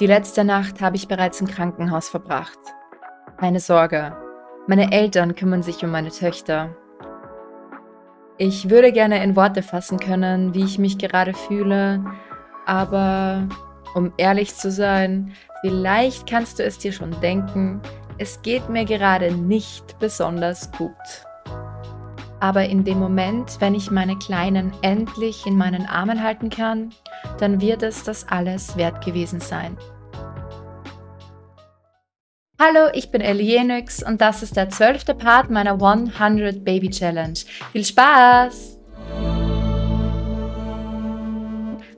Die letzte Nacht habe ich bereits im Krankenhaus verbracht. Keine Sorge, meine Eltern kümmern sich um meine Töchter. Ich würde gerne in Worte fassen können, wie ich mich gerade fühle, aber um ehrlich zu sein, vielleicht kannst du es dir schon denken, es geht mir gerade nicht besonders gut. Aber in dem Moment, wenn ich meine Kleinen endlich in meinen Armen halten kann, dann wird es das alles wert gewesen sein. Hallo, ich bin Elienix und das ist der zwölfte Part meiner 100 Baby Challenge. Viel Spaß!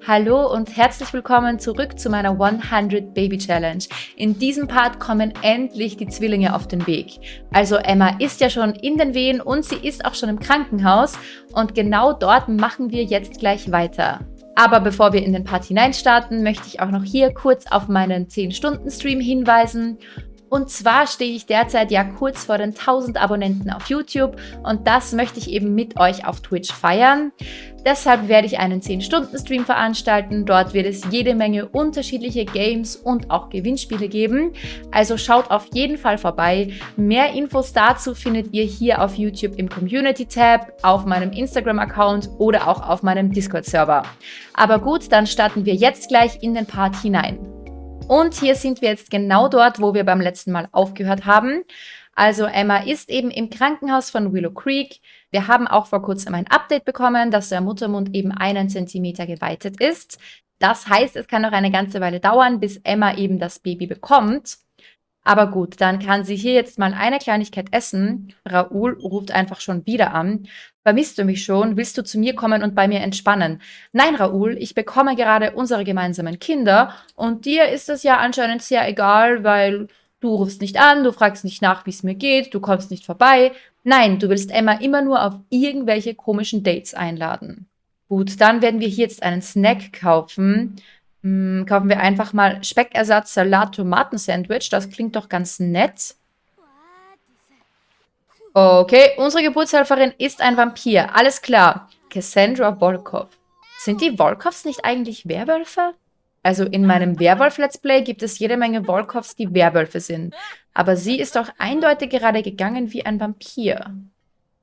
Hallo und herzlich willkommen zurück zu meiner 100 Baby Challenge. In diesem Part kommen endlich die Zwillinge auf den Weg. Also Emma ist ja schon in den Wehen und sie ist auch schon im Krankenhaus und genau dort machen wir jetzt gleich weiter. Aber bevor wir in den Part hineinstarten, möchte ich auch noch hier kurz auf meinen 10-Stunden-Stream hinweisen. Und zwar stehe ich derzeit ja kurz vor den 1000 Abonnenten auf YouTube und das möchte ich eben mit euch auf Twitch feiern. Deshalb werde ich einen 10-Stunden-Stream veranstalten. Dort wird es jede Menge unterschiedliche Games und auch Gewinnspiele geben. Also schaut auf jeden Fall vorbei. Mehr Infos dazu findet ihr hier auf YouTube im Community-Tab, auf meinem Instagram-Account oder auch auf meinem Discord-Server. Aber gut, dann starten wir jetzt gleich in den Part hinein. Und hier sind wir jetzt genau dort, wo wir beim letzten Mal aufgehört haben. Also Emma ist eben im Krankenhaus von Willow Creek. Wir haben auch vor kurzem ein Update bekommen, dass der Muttermund eben einen Zentimeter geweitet ist. Das heißt, es kann noch eine ganze Weile dauern, bis Emma eben das Baby bekommt. Aber gut, dann kann sie hier jetzt mal eine Kleinigkeit essen. Raoul ruft einfach schon wieder an. Vermisst du mich schon? Willst du zu mir kommen und bei mir entspannen? Nein, Raoul, ich bekomme gerade unsere gemeinsamen Kinder und dir ist das ja anscheinend sehr egal, weil du rufst nicht an, du fragst nicht nach, wie es mir geht, du kommst nicht vorbei. Nein, du willst Emma immer nur auf irgendwelche komischen Dates einladen. Gut, dann werden wir hier jetzt einen Snack kaufen. Hm, kaufen wir einfach mal Speckersatz Salat Tomaten Sandwich. Das klingt doch ganz nett. Okay, unsere Geburtshelferin ist ein Vampir. Alles klar. Cassandra Volkov. Sind die Volkovs nicht eigentlich Werwölfe? Also in meinem Werwolf-Let's Play gibt es jede Menge Volkovs, die Werwölfe sind. Aber sie ist doch eindeutig gerade gegangen wie ein Vampir.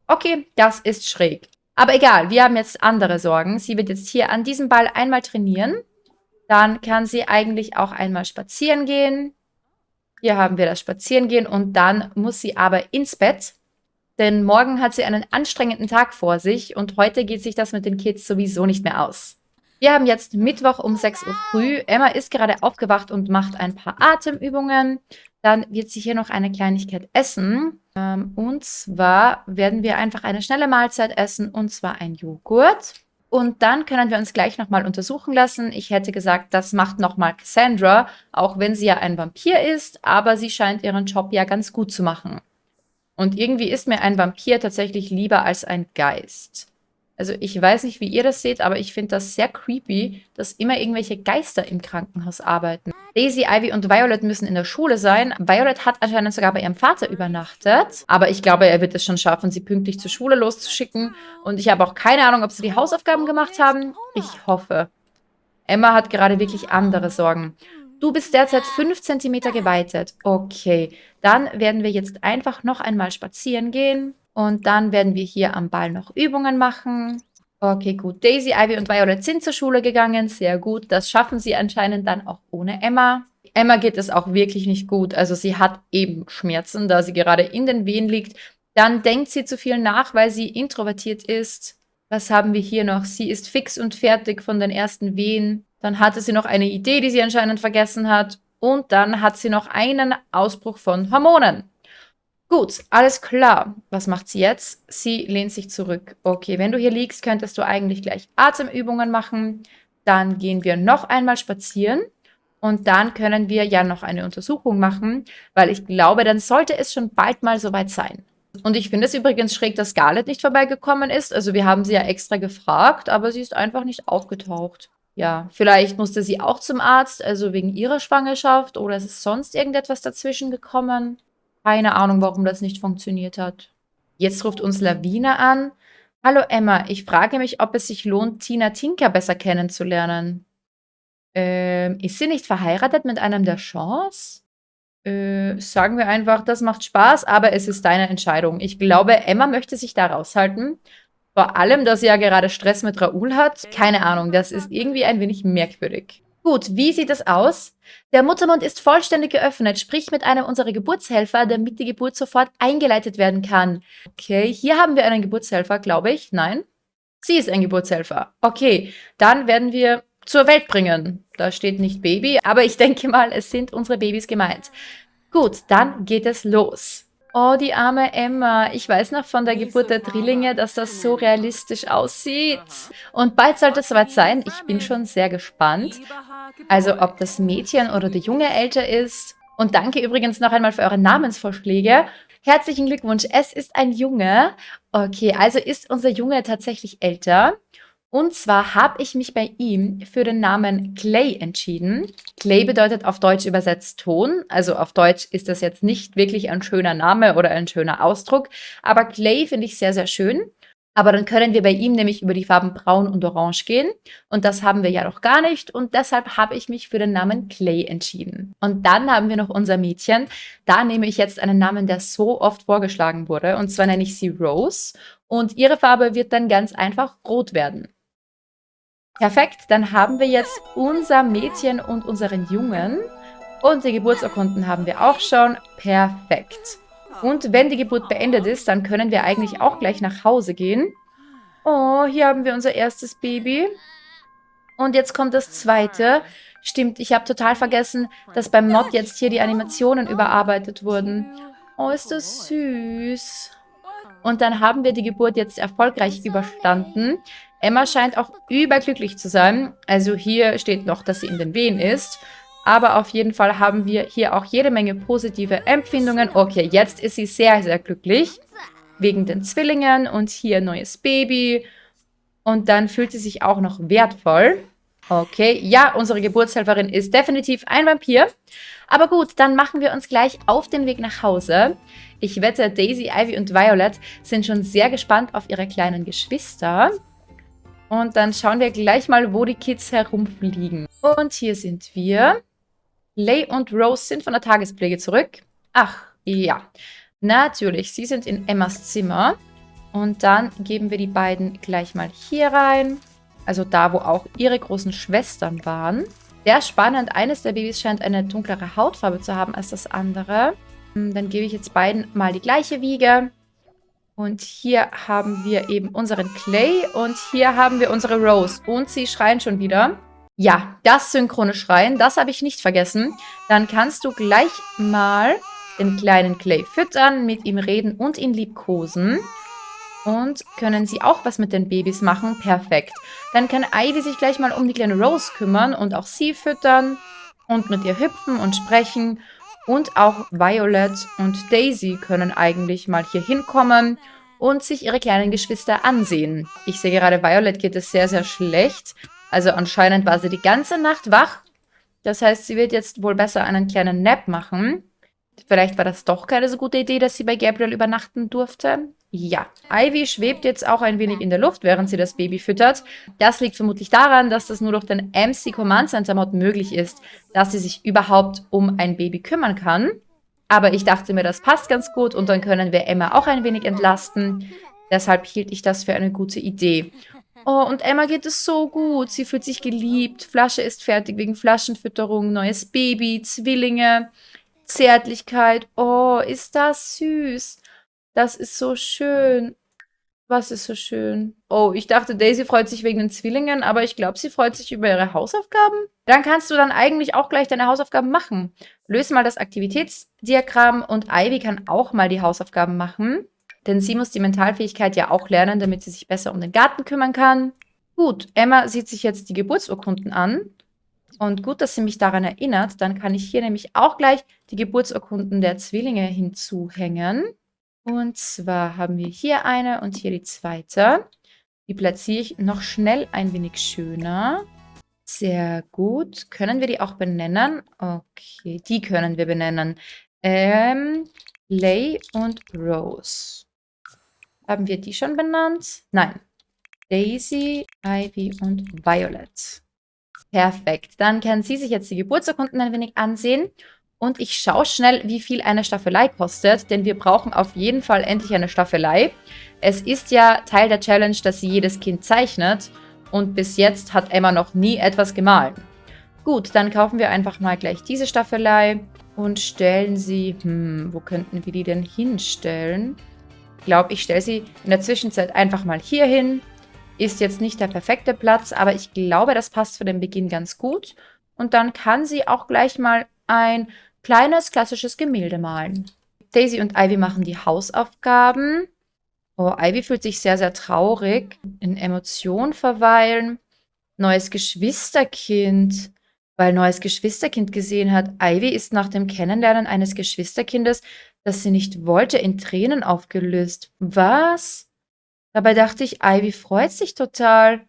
Okay, das ist schräg. Aber egal, wir haben jetzt andere Sorgen. Sie wird jetzt hier an diesem Ball einmal trainieren. Dann kann sie eigentlich auch einmal spazieren gehen. Hier haben wir das Spazierengehen und dann muss sie aber ins Bett, denn morgen hat sie einen anstrengenden Tag vor sich und heute geht sich das mit den Kids sowieso nicht mehr aus. Wir haben jetzt Mittwoch um 6 Uhr früh. Emma ist gerade aufgewacht und macht ein paar Atemübungen. Dann wird sie hier noch eine Kleinigkeit essen. Ähm, und zwar werden wir einfach eine schnelle Mahlzeit essen und zwar ein Joghurt. Und dann können wir uns gleich nochmal untersuchen lassen. Ich hätte gesagt, das macht nochmal Cassandra, auch wenn sie ja ein Vampir ist, aber sie scheint ihren Job ja ganz gut zu machen. Und irgendwie ist mir ein Vampir tatsächlich lieber als ein Geist. Also ich weiß nicht, wie ihr das seht, aber ich finde das sehr creepy, dass immer irgendwelche Geister im Krankenhaus arbeiten. Daisy, Ivy und Violet müssen in der Schule sein. Violet hat anscheinend sogar bei ihrem Vater übernachtet. Aber ich glaube, er wird es schon schaffen, sie pünktlich zur Schule loszuschicken. Und ich habe auch keine Ahnung, ob sie die Hausaufgaben gemacht haben. Ich hoffe. Emma hat gerade wirklich andere Sorgen. Du bist derzeit 5 cm geweitet. Okay, dann werden wir jetzt einfach noch einmal spazieren gehen. Und dann werden wir hier am Ball noch Übungen machen. Okay, gut. Daisy, Ivy und Violet sind zur Schule gegangen. Sehr gut. Das schaffen sie anscheinend dann auch ohne Emma. Emma geht es auch wirklich nicht gut. Also sie hat eben Schmerzen, da sie gerade in den Wehen liegt. Dann denkt sie zu viel nach, weil sie introvertiert ist. Was haben wir hier noch? Sie ist fix und fertig von den ersten Wehen. Dann hatte sie noch eine Idee, die sie anscheinend vergessen hat. Und dann hat sie noch einen Ausbruch von Hormonen. Gut, alles klar. Was macht sie jetzt? Sie lehnt sich zurück. Okay, wenn du hier liegst, könntest du eigentlich gleich Atemübungen machen. Dann gehen wir noch einmal spazieren. Und dann können wir ja noch eine Untersuchung machen, weil ich glaube, dann sollte es schon bald mal soweit sein. Und ich finde es übrigens schräg, dass Scarlett nicht vorbeigekommen ist. Also wir haben sie ja extra gefragt, aber sie ist einfach nicht aufgetaucht. Ja, vielleicht musste sie auch zum Arzt, also wegen ihrer Schwangerschaft oder ist es sonst irgendetwas dazwischen gekommen? Keine Ahnung, warum das nicht funktioniert hat. Jetzt ruft uns Lawina an. Hallo Emma, ich frage mich, ob es sich lohnt, Tina Tinker besser kennenzulernen. Äh, Ähm, ist sie nicht verheiratet mit einem der Shaws? Äh, sagen wir einfach, das macht Spaß, aber es ist deine Entscheidung. Ich glaube, Emma möchte sich da raushalten. Vor allem, dass sie ja gerade Stress mit Raoul hat. Keine Ahnung, das ist irgendwie ein wenig merkwürdig. Gut, wie sieht es aus? Der Muttermund ist vollständig geöffnet, sprich mit einem unserer Geburtshelfer, damit die Geburt sofort eingeleitet werden kann. Okay, hier haben wir einen Geburtshelfer, glaube ich. Nein? Sie ist ein Geburtshelfer. Okay, dann werden wir zur Welt bringen. Da steht nicht Baby, aber ich denke mal, es sind unsere Babys gemeint. Gut, dann geht es los. Oh, die arme Emma. Ich weiß noch von der Geburt der Drillinge, dass das so realistisch aussieht. Und bald sollte es soweit sein. Ich bin schon sehr gespannt. Also, ob das Mädchen oder der Junge älter ist. Und danke übrigens noch einmal für eure Namensvorschläge. Herzlichen Glückwunsch, es ist ein Junge. Okay, also ist unser Junge tatsächlich älter. Und zwar habe ich mich bei ihm für den Namen Clay entschieden. Clay bedeutet auf Deutsch übersetzt Ton. Also auf Deutsch ist das jetzt nicht wirklich ein schöner Name oder ein schöner Ausdruck. Aber Clay finde ich sehr, sehr schön. Aber dann können wir bei ihm nämlich über die Farben Braun und Orange gehen. Und das haben wir ja noch gar nicht. Und deshalb habe ich mich für den Namen Clay entschieden. Und dann haben wir noch unser Mädchen. Da nehme ich jetzt einen Namen, der so oft vorgeschlagen wurde. Und zwar nenne ich sie Rose. Und ihre Farbe wird dann ganz einfach rot werden. Perfekt, dann haben wir jetzt unser Mädchen und unseren Jungen. Und die Geburtsurkunden haben wir auch schon. Perfekt. Und wenn die Geburt beendet ist, dann können wir eigentlich auch gleich nach Hause gehen. Oh, hier haben wir unser erstes Baby. Und jetzt kommt das zweite. Stimmt, ich habe total vergessen, dass beim Mod jetzt hier die Animationen überarbeitet wurden. Oh, ist das süß. Und dann haben wir die Geburt jetzt erfolgreich überstanden. Emma scheint auch überglücklich zu sein. Also hier steht noch, dass sie in den Wehen ist. Aber auf jeden Fall haben wir hier auch jede Menge positive Empfindungen. Okay, jetzt ist sie sehr, sehr glücklich. Wegen den Zwillingen und hier neues Baby. Und dann fühlt sie sich auch noch wertvoll. Okay, ja, unsere Geburtshelferin ist definitiv ein Vampir. Aber gut, dann machen wir uns gleich auf den Weg nach Hause. Ich wette, Daisy, Ivy und Violet sind schon sehr gespannt auf ihre kleinen Geschwister. Und dann schauen wir gleich mal, wo die Kids herumfliegen. Und hier sind wir. Lay und Rose sind von der Tagespflege zurück. Ach, ja. Natürlich, sie sind in Emmas Zimmer. Und dann geben wir die beiden gleich mal hier rein. Also da, wo auch ihre großen Schwestern waren. Sehr spannend. Eines der Babys scheint eine dunklere Hautfarbe zu haben als das andere. Hm, dann gebe ich jetzt beiden mal die gleiche Wiege. Und hier haben wir eben unseren Clay und hier haben wir unsere Rose. Und sie schreien schon wieder. Ja, das synchrone Schreien, das habe ich nicht vergessen. Dann kannst du gleich mal den kleinen Clay füttern, mit ihm reden und ihn liebkosen. Und können sie auch was mit den Babys machen? Perfekt. Dann kann Ivy sich gleich mal um die kleine Rose kümmern und auch sie füttern und mit ihr hüpfen und sprechen. Und auch Violet und Daisy können eigentlich mal hier hinkommen und sich ihre kleinen Geschwister ansehen. Ich sehe gerade, Violet geht es sehr, sehr schlecht. Also anscheinend war sie die ganze Nacht wach. Das heißt, sie wird jetzt wohl besser einen kleinen Nap machen. Vielleicht war das doch keine so gute Idee, dass sie bei Gabriel übernachten durfte. Ja, Ivy schwebt jetzt auch ein wenig in der Luft, während sie das Baby füttert. Das liegt vermutlich daran, dass das nur durch den MC Command Center Mod möglich ist, dass sie sich überhaupt um ein Baby kümmern kann. Aber ich dachte mir, das passt ganz gut und dann können wir Emma auch ein wenig entlasten. Deshalb hielt ich das für eine gute Idee. Oh, und Emma geht es so gut. Sie fühlt sich geliebt. Flasche ist fertig wegen Flaschenfütterung, neues Baby, Zwillinge, Zärtlichkeit. Oh, ist das süß. Das ist so schön. Was ist so schön? Oh, ich dachte, Daisy freut sich wegen den Zwillingen, aber ich glaube, sie freut sich über ihre Hausaufgaben. Dann kannst du dann eigentlich auch gleich deine Hausaufgaben machen. Löse mal das Aktivitätsdiagramm und Ivy kann auch mal die Hausaufgaben machen. Denn sie muss die Mentalfähigkeit ja auch lernen, damit sie sich besser um den Garten kümmern kann. Gut, Emma sieht sich jetzt die Geburtsurkunden an. Und gut, dass sie mich daran erinnert. Dann kann ich hier nämlich auch gleich die Geburtsurkunden der Zwillinge hinzuhängen. Und zwar haben wir hier eine und hier die zweite. Die platziere ich noch schnell ein wenig schöner. Sehr gut. Können wir die auch benennen? Okay, die können wir benennen. Ähm, Lay und Rose. Haben wir die schon benannt? Nein. Daisy, Ivy und Violet. Perfekt. Dann können Sie sich jetzt die Geburtsurkunden ein wenig ansehen. Und ich schaue schnell, wie viel eine Staffelei kostet, denn wir brauchen auf jeden Fall endlich eine Staffelei. Es ist ja Teil der Challenge, dass sie jedes Kind zeichnet. Und bis jetzt hat Emma noch nie etwas gemalt. Gut, dann kaufen wir einfach mal gleich diese Staffelei und stellen sie... Hm, wo könnten wir die denn hinstellen? Ich glaube, ich stelle sie in der Zwischenzeit einfach mal hier hin. Ist jetzt nicht der perfekte Platz, aber ich glaube, das passt für den Beginn ganz gut. Und dann kann sie auch gleich mal ein kleines klassisches Gemälde malen. Daisy und Ivy machen die Hausaufgaben. Oh, Ivy fühlt sich sehr, sehr traurig. In Emotionen verweilen. Neues Geschwisterkind. Weil neues Geschwisterkind gesehen hat. Ivy ist nach dem Kennenlernen eines Geschwisterkindes, das sie nicht wollte, in Tränen aufgelöst. Was? Dabei dachte ich, Ivy freut sich total.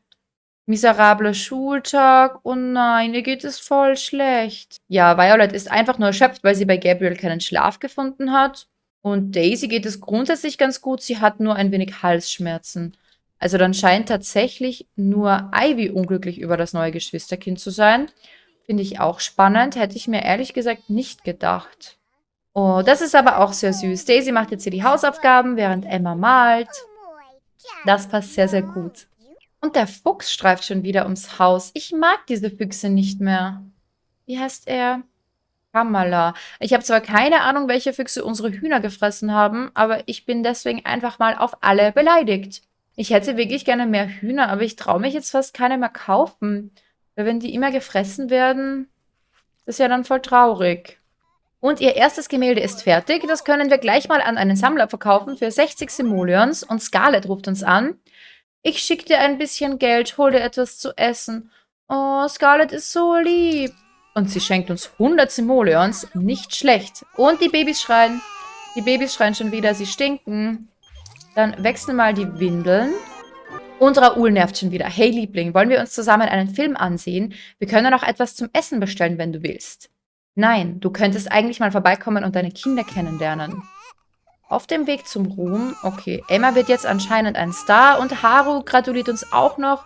Miserabler Schultag. Oh nein, ihr geht es voll schlecht. Ja, Violet ist einfach nur erschöpft, weil sie bei Gabriel keinen Schlaf gefunden hat. Und Daisy geht es grundsätzlich ganz gut. Sie hat nur ein wenig Halsschmerzen. Also dann scheint tatsächlich nur Ivy unglücklich über das neue Geschwisterkind zu sein. Finde ich auch spannend. Hätte ich mir ehrlich gesagt nicht gedacht. Oh, das ist aber auch sehr süß. Daisy macht jetzt hier die Hausaufgaben, während Emma malt. Das passt sehr, sehr gut. Und der Fuchs streift schon wieder ums Haus. Ich mag diese Füchse nicht mehr. Wie heißt er? Kamala. Ich habe zwar keine Ahnung, welche Füchse unsere Hühner gefressen haben, aber ich bin deswegen einfach mal auf alle beleidigt. Ich hätte wirklich gerne mehr Hühner, aber ich traue mich jetzt fast keine mehr kaufen. Weil wenn die immer gefressen werden, ist ja dann voll traurig. Und ihr erstes Gemälde ist fertig. Das können wir gleich mal an einen Sammler verkaufen für 60 Simoleons. Und Scarlett ruft uns an. Ich schicke dir ein bisschen Geld, hol dir etwas zu essen. Oh, Scarlett ist so lieb. Und sie schenkt uns 100 Simoleons. Nicht schlecht. Und die Babys schreien. Die Babys schreien schon wieder, sie stinken. Dann wechseln mal die Windeln. Und Raoul nervt schon wieder. Hey Liebling, wollen wir uns zusammen einen Film ansehen? Wir können auch etwas zum Essen bestellen, wenn du willst. Nein, du könntest eigentlich mal vorbeikommen und deine Kinder kennenlernen. Auf dem Weg zum Ruhm. Okay, Emma wird jetzt anscheinend ein Star und Haru gratuliert uns auch noch.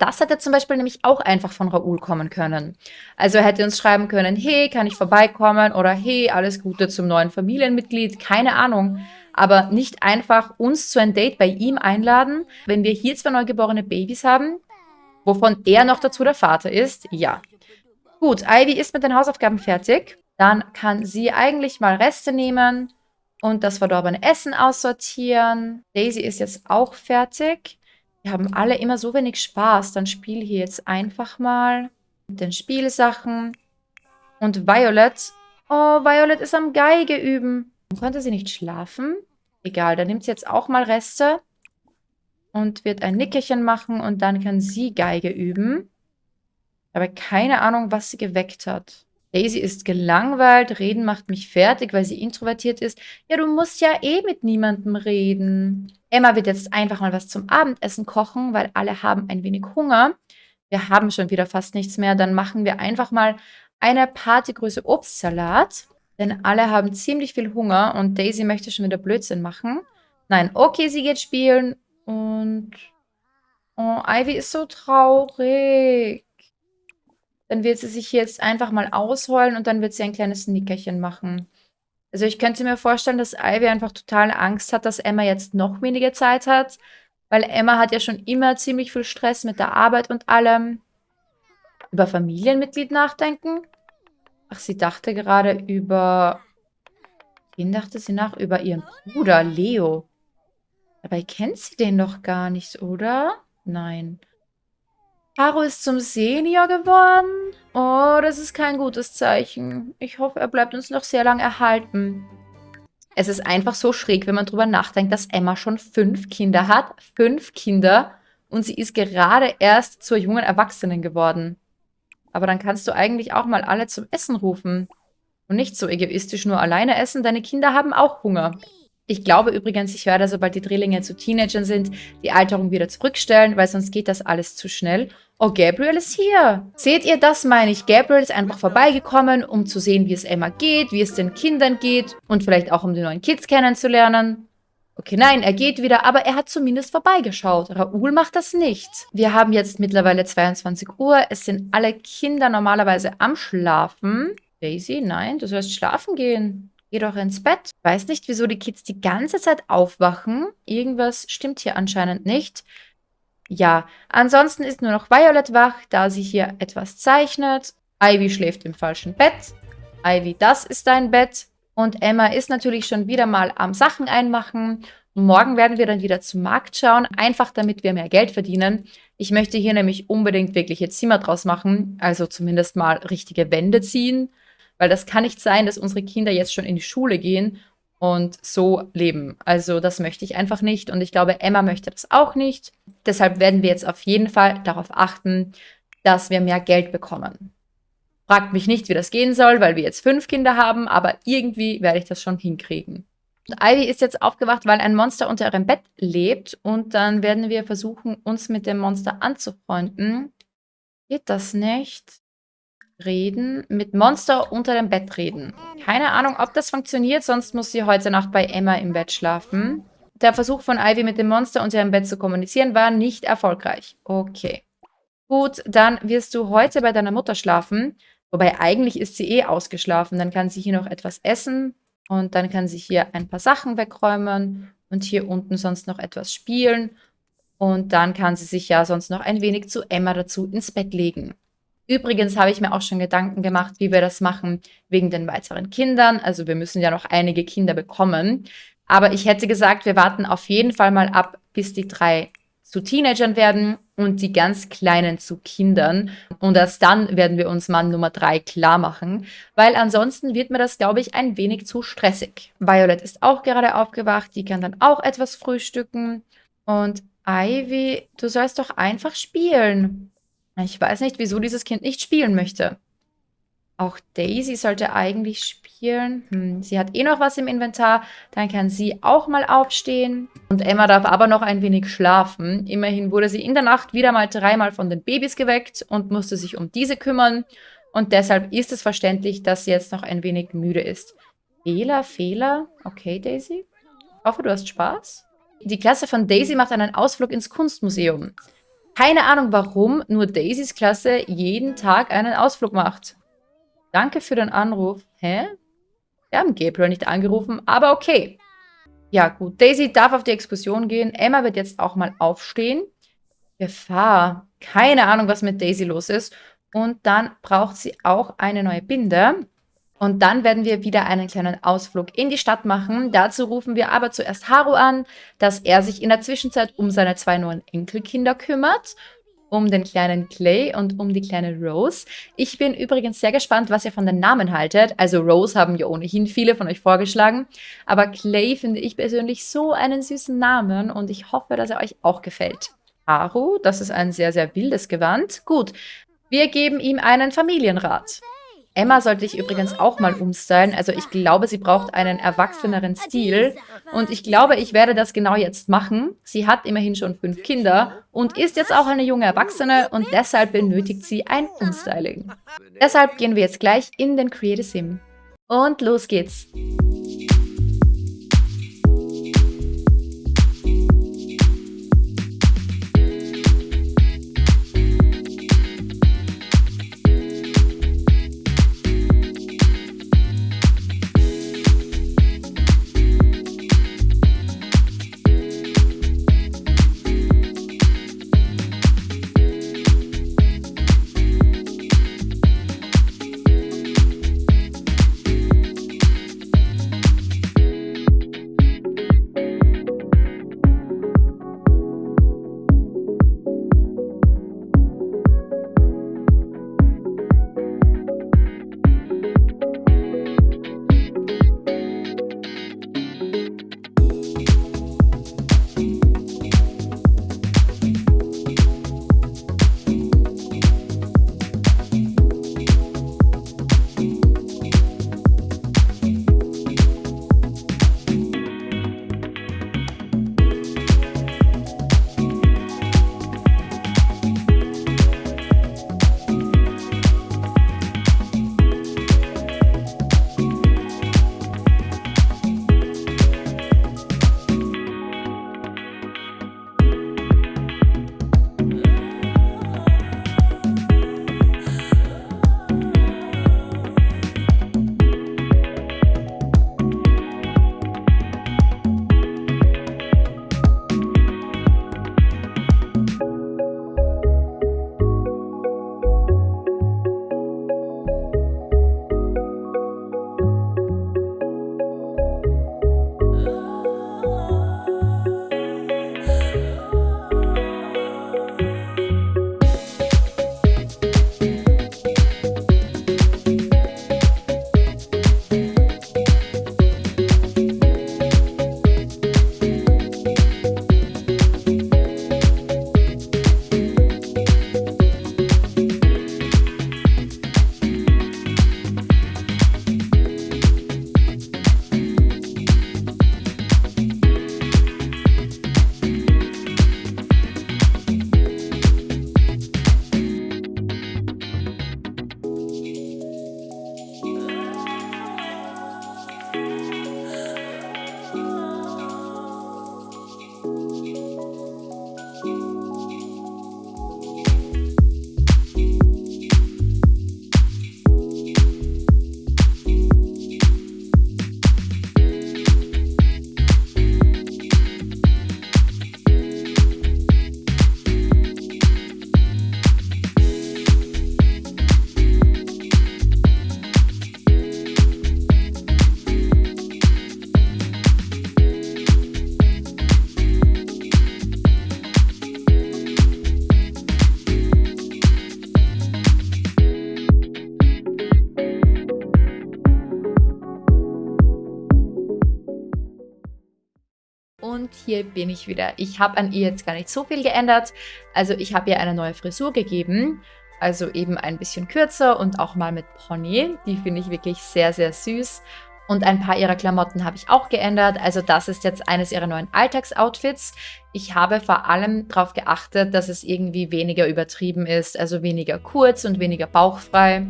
Das hätte zum Beispiel nämlich auch einfach von Raoul kommen können. Also er hätte uns schreiben können, hey, kann ich vorbeikommen? Oder hey, alles Gute zum neuen Familienmitglied. Keine Ahnung. Aber nicht einfach uns zu einem Date bei ihm einladen, wenn wir hier zwei neugeborene Babys haben, wovon er noch dazu der Vater ist. Ja. Gut, Ivy ist mit den Hausaufgaben fertig. Dann kann sie eigentlich mal Reste nehmen und das verdorbene Essen aussortieren. Daisy ist jetzt auch fertig. Wir haben alle immer so wenig Spaß. Dann spiel hier jetzt einfach mal mit den Spielsachen. Und Violet. Oh, Violet ist am Geige üben. Konnte sie nicht schlafen? Egal, dann nimmt sie jetzt auch mal Reste. Und wird ein Nickerchen machen. Und dann kann sie Geige üben. Aber keine Ahnung, was sie geweckt hat. Daisy ist gelangweilt, reden macht mich fertig, weil sie introvertiert ist. Ja, du musst ja eh mit niemandem reden. Emma wird jetzt einfach mal was zum Abendessen kochen, weil alle haben ein wenig Hunger. Wir haben schon wieder fast nichts mehr. Dann machen wir einfach mal eine Partygröße Obstsalat. Denn alle haben ziemlich viel Hunger und Daisy möchte schon wieder Blödsinn machen. Nein, okay, sie geht spielen und... Oh, Ivy ist so traurig. Dann wird sie sich jetzt einfach mal ausheulen und dann wird sie ein kleines Nickerchen machen. Also ich könnte mir vorstellen, dass Ivy einfach total Angst hat, dass Emma jetzt noch weniger Zeit hat, weil Emma hat ja schon immer ziemlich viel Stress mit der Arbeit und allem. Über Familienmitglied nachdenken? Ach, sie dachte gerade über... Wen dachte sie nach? Über ihren Bruder, Leo. Dabei kennt sie den doch gar nicht, oder? Nein. Haru ist zum Senior geworden. Oh, das ist kein gutes Zeichen. Ich hoffe, er bleibt uns noch sehr lang erhalten. Es ist einfach so schräg, wenn man drüber nachdenkt, dass Emma schon fünf Kinder hat. Fünf Kinder. Und sie ist gerade erst zur jungen Erwachsenen geworden. Aber dann kannst du eigentlich auch mal alle zum Essen rufen. Und nicht so egoistisch nur alleine essen. Deine Kinder haben auch Hunger. Ich glaube übrigens, ich werde, sobald die Drillinge zu Teenagern sind, die Alterung wieder zurückstellen, weil sonst geht das alles zu schnell. Oh, Gabriel ist hier. Seht ihr, das meine ich. Gabriel ist einfach vorbeigekommen, um zu sehen, wie es Emma geht, wie es den Kindern geht und vielleicht auch, um die neuen Kids kennenzulernen. Okay, nein, er geht wieder, aber er hat zumindest vorbeigeschaut. Raoul macht das nicht. Wir haben jetzt mittlerweile 22 Uhr. Es sind alle Kinder normalerweise am Schlafen. Daisy, nein, du sollst schlafen gehen. Geh doch ins Bett. Weiß nicht, wieso die Kids die ganze Zeit aufwachen. Irgendwas stimmt hier anscheinend nicht. Ja, ansonsten ist nur noch Violet wach, da sie hier etwas zeichnet. Ivy schläft im falschen Bett. Ivy, das ist dein Bett. Und Emma ist natürlich schon wieder mal am Sachen einmachen. Morgen werden wir dann wieder zum Markt schauen, einfach damit wir mehr Geld verdienen. Ich möchte hier nämlich unbedingt wirkliche Zimmer draus machen, also zumindest mal richtige Wände ziehen, weil das kann nicht sein, dass unsere Kinder jetzt schon in die Schule gehen und so leben. Also das möchte ich einfach nicht und ich glaube, Emma möchte das auch nicht. Deshalb werden wir jetzt auf jeden Fall darauf achten, dass wir mehr Geld bekommen. Fragt mich nicht, wie das gehen soll, weil wir jetzt fünf Kinder haben, aber irgendwie werde ich das schon hinkriegen. Und Ivy ist jetzt aufgewacht, weil ein Monster unter ihrem Bett lebt und dann werden wir versuchen, uns mit dem Monster anzufreunden. Geht das nicht? Reden. Mit Monster unter dem Bett reden. Keine Ahnung, ob das funktioniert, sonst muss sie heute Nacht bei Emma im Bett schlafen. Der Versuch von Ivy mit dem Monster unter ihrem Bett zu kommunizieren war nicht erfolgreich. Okay. Gut, dann wirst du heute bei deiner Mutter schlafen. Wobei eigentlich ist sie eh ausgeschlafen. Dann kann sie hier noch etwas essen und dann kann sie hier ein paar Sachen wegräumen und hier unten sonst noch etwas spielen. Und dann kann sie sich ja sonst noch ein wenig zu Emma dazu ins Bett legen. Übrigens habe ich mir auch schon Gedanken gemacht, wie wir das machen wegen den weiteren Kindern. Also wir müssen ja noch einige Kinder bekommen. Aber ich hätte gesagt, wir warten auf jeden Fall mal ab, bis die drei zu Teenagern werden und die ganz Kleinen zu Kindern. Und erst dann werden wir uns Mann Nummer drei klar machen, weil ansonsten wird mir das, glaube ich, ein wenig zu stressig. Violet ist auch gerade aufgewacht, die kann dann auch etwas frühstücken. Und Ivy, du sollst doch einfach spielen. Ich weiß nicht, wieso dieses Kind nicht spielen möchte. Auch Daisy sollte eigentlich spielen. Hm, sie hat eh noch was im Inventar. Dann kann sie auch mal aufstehen. Und Emma darf aber noch ein wenig schlafen. Immerhin wurde sie in der Nacht wieder mal dreimal von den Babys geweckt und musste sich um diese kümmern. Und deshalb ist es verständlich, dass sie jetzt noch ein wenig müde ist. Fehler, Fehler. Okay, Daisy. Ich hoffe, du hast Spaß. Die Klasse von Daisy macht einen Ausflug ins Kunstmuseum. Keine Ahnung, warum nur Daisys Klasse jeden Tag einen Ausflug macht. Danke für den Anruf. Hä? Wir haben Gabriel nicht angerufen, aber okay. Ja, gut. Daisy darf auf die Exkursion gehen. Emma wird jetzt auch mal aufstehen. Gefahr. Keine Ahnung, was mit Daisy los ist. Und dann braucht sie auch eine neue Binde. Und dann werden wir wieder einen kleinen Ausflug in die Stadt machen. Dazu rufen wir aber zuerst Haru an, dass er sich in der Zwischenzeit um seine zwei neuen Enkelkinder kümmert um den kleinen Clay und um die kleine Rose. Ich bin übrigens sehr gespannt, was ihr von den Namen haltet. Also Rose haben ja ohnehin viele von euch vorgeschlagen. Aber Clay finde ich persönlich so einen süßen Namen und ich hoffe, dass er euch auch gefällt. Haru, das ist ein sehr, sehr wildes Gewand. Gut, wir geben ihm einen Familienrat. Emma sollte ich übrigens auch mal umstylen. Also ich glaube, sie braucht einen erwachseneren Stil. Und ich glaube, ich werde das genau jetzt machen. Sie hat immerhin schon fünf Kinder und ist jetzt auch eine junge Erwachsene und deshalb benötigt sie ein Umstyling. Deshalb gehen wir jetzt gleich in den Creative Sim. Und los geht's. Hier bin ich wieder. Ich habe an ihr jetzt gar nicht so viel geändert. Also ich habe ihr eine neue Frisur gegeben. Also eben ein bisschen kürzer und auch mal mit Pony. Die finde ich wirklich sehr, sehr süß. Und ein paar ihrer Klamotten habe ich auch geändert. Also das ist jetzt eines ihrer neuen Alltagsoutfits. Ich habe vor allem darauf geachtet, dass es irgendwie weniger übertrieben ist. Also weniger kurz und weniger bauchfrei.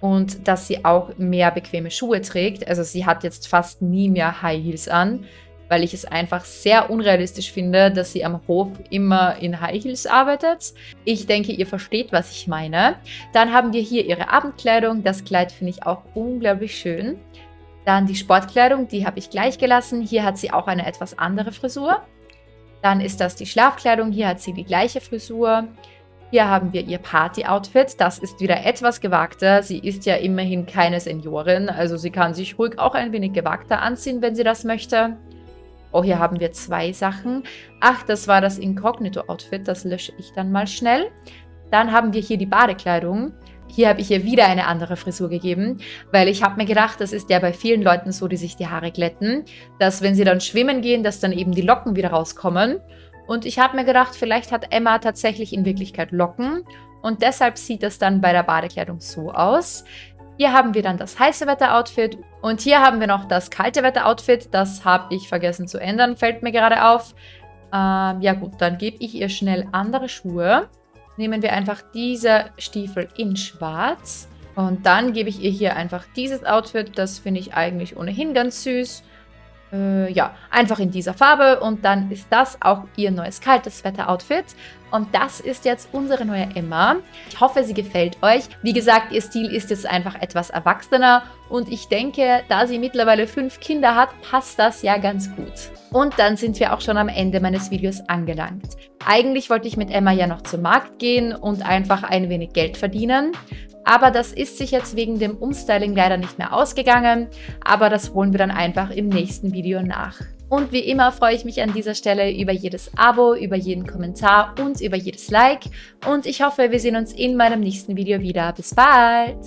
Und dass sie auch mehr bequeme Schuhe trägt. Also sie hat jetzt fast nie mehr High Heels an, weil ich es einfach sehr unrealistisch finde, dass sie am Hof immer in High Heels arbeitet. Ich denke, ihr versteht, was ich meine. Dann haben wir hier ihre Abendkleidung. Das Kleid finde ich auch unglaublich schön. Dann die Sportkleidung, die habe ich gleich gelassen. Hier hat sie auch eine etwas andere Frisur. Dann ist das die Schlafkleidung. Hier hat sie die gleiche Frisur. Hier haben wir ihr Party-Outfit. Das ist wieder etwas gewagter. Sie ist ja immerhin keine Seniorin, also sie kann sich ruhig auch ein wenig gewagter anziehen, wenn sie das möchte. Oh, hier haben wir zwei Sachen. Ach, das war das Incognito-Outfit. Das lösche ich dann mal schnell. Dann haben wir hier die Badekleidung. Hier habe ich ihr wieder eine andere Frisur gegeben, weil ich habe mir gedacht, das ist ja bei vielen Leuten so, die sich die Haare glätten, dass wenn sie dann schwimmen gehen, dass dann eben die Locken wieder rauskommen. Und ich habe mir gedacht, vielleicht hat Emma tatsächlich in Wirklichkeit Locken und deshalb sieht es dann bei der Badekleidung so aus. Hier haben wir dann das heiße Wetter-Outfit und hier haben wir noch das kalte Wetter-Outfit. Das habe ich vergessen zu ändern, fällt mir gerade auf. Ähm, ja gut, dann gebe ich ihr schnell andere Schuhe nehmen wir einfach diese Stiefel in schwarz. Und dann gebe ich ihr hier einfach dieses Outfit. Das finde ich eigentlich ohnehin ganz süß. Äh, ja, einfach in dieser Farbe. Und dann ist das auch ihr neues kaltes Wetter-Outfit. Und das ist jetzt unsere neue Emma. Ich hoffe, sie gefällt euch. Wie gesagt, ihr Stil ist jetzt einfach etwas erwachsener. Und ich denke, da sie mittlerweile fünf Kinder hat, passt das ja ganz gut. Und dann sind wir auch schon am Ende meines Videos angelangt. Eigentlich wollte ich mit Emma ja noch zum Markt gehen und einfach ein wenig Geld verdienen. Aber das ist sich jetzt wegen dem Umstyling leider nicht mehr ausgegangen. Aber das holen wir dann einfach im nächsten Video nach. Und wie immer freue ich mich an dieser Stelle über jedes Abo, über jeden Kommentar und über jedes Like. Und ich hoffe, wir sehen uns in meinem nächsten Video wieder. Bis bald!